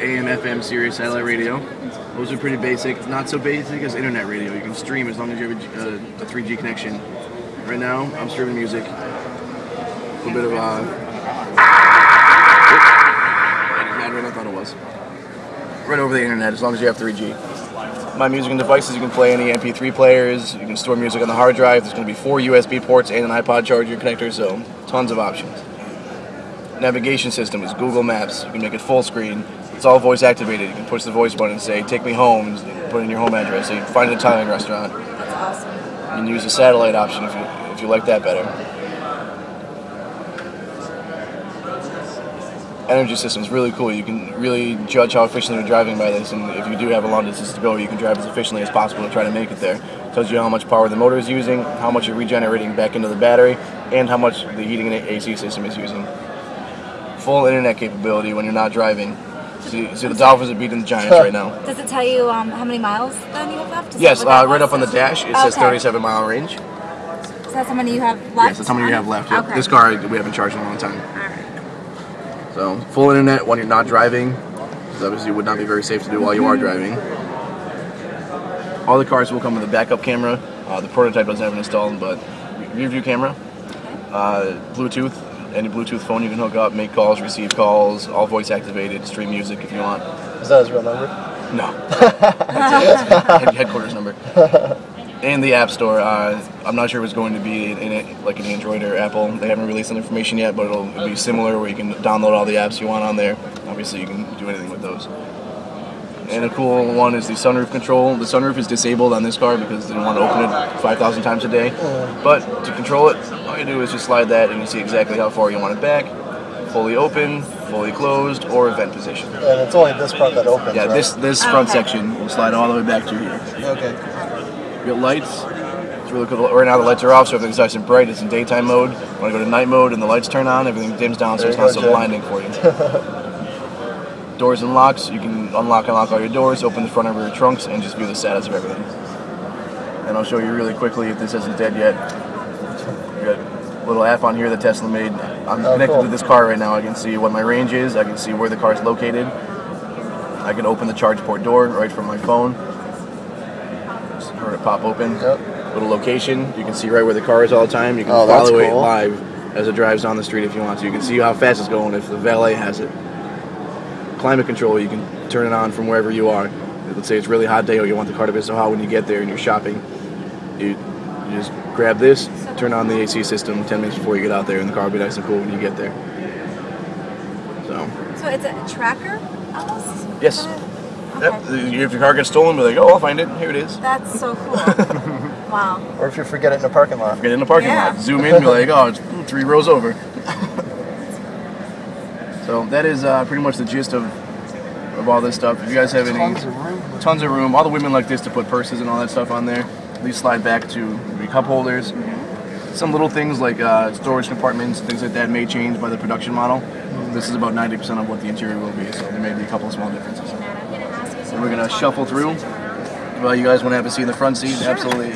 AM, FM, Sirius satellite radio. Those are pretty basic. Not so basic as internet radio. You can stream as long as you have a, uh, a 3G connection. Right now, I'm streaming music. A little bit of uh. Right, I thought it was. Right over the internet, as long as you have 3G. My music and devices, you can play any MP3 players. You can store music on the hard drive. There's going to be four USB ports and an iPod charger connector, so tons of options navigation system is Google Maps. You can make it full screen. It's all voice activated. You can push the voice button and say, take me home, and put in your home address. So you can find an Italian restaurant. That's awesome. You can use the satellite option if you, if you like that better. Energy system is really cool. You can really judge how efficiently you're driving by this, and if you do have a long distance to go, you can drive as efficiently as possible to try to make it there. It tells you how much power the motor is using, how much you're regenerating back into the battery, and how much the heating and AC system is using full internet capability when you're not driving. See, see the Dolphins are beating the Giants right now. Does it tell you um, how many miles then you have left? Is Yes, uh, right up on the dash, it says 37 mile range. So that's how many you have left? Yes, that's how many you have left. Yep. Okay. This car we haven't charged in a long time. Alright. So full internet when you're not driving, because obviously it would not be very safe to do while you are driving. All the cars will come with a backup camera. Uh, the prototype doesn't have it installed, but rear view camera, uh, Bluetooth, any Bluetooth phone you can hook up, make calls, receive calls, all voice activated, stream music if you want. Is that his real number? No. That's it. Headquarters number. And the App Store. Uh, I'm not sure if it's going to be in it like an Android or Apple. They haven't released that information yet, but it'll, it'll be similar where you can download all the apps you want on there. Obviously, you can do anything with those. And a cool one is the sunroof control. The sunroof is disabled on this car because they don't want to open it 5,000 times a day. But to control it, you do is just slide that and you see exactly how far you want it back. Fully open, fully closed, or event position. And it's only this part that opens. Yeah, right? this this front Okay. section will slide all the way back to here. Okay. You got lights. It's really cool. Right now the lights are off, so everything's nice and bright. It's in daytime mode. When I go to night mode and the lights turn on, everything dims down, so There it's not go, so Jay. blinding for you. doors and locks. You can unlock and lock all your doors, open the front of your trunks, and just view the status of everything. And I'll show you really quickly if this isn't dead yet. Got little app on here that Tesla made. I'm Oh, connected cool. to this car right now. I can see what my range is. I can see where the car is located. I can open the charge port door right from my phone. Just heard it pop open. Yep. Little location. You can see right where the car is all the time. You can Oh, follow it live as it drives down the street if you want to. You can see how fast it's going if the valet has it. Climate control. You can turn it on from wherever you are. Let's say it's a really hot day or you want the car to be so hot when you get there and you're shopping. You, you just grab this, turn on the AC system 10 minutes before you get out there, and the car will be nice and cool when you get there. So, So it's a tracker almost? Yes. Is that it? yep, if your car gets stolen, be like, oh, I'll find it. Here it is. That's so cool. wow. Or if you forget it in a parking lot. Get in the parking Yeah. lot, zoom in, and be like, oh, it's three rows over. so that is uh, pretty much the gist of, of all this stuff. If you guys have any Tons of room. tons of room, all the women like this to put purses and all that stuff on there. These slide back to maybe cup holders. Some little things like uh, storage compartments, things like that may change by the production model. This is about 90% of what the interior will be, so there may be a couple of small differences. So we're gonna shuffle through. Well, you guys want to have a seat in the front seat? Absolutely.